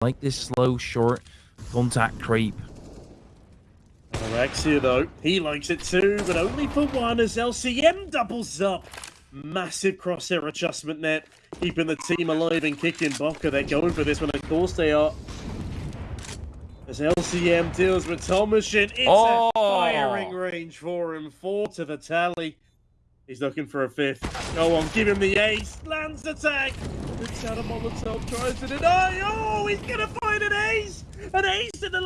like this slow, short contact creep. Alexia, though, he likes it too, but only for one as LCM doubles up. Massive crosshair adjustment net, keeping the team alive and kicking Boca. They're going for this one, of course they are. As LCM deals with Tomashin, it's Oh! a firing range for him. Four to the tally. He's looking for a fifth. Go on, give him the ace. Lands tag. It's out of Molotov, tries to deny. Oh, he's to find an ace. An ace in the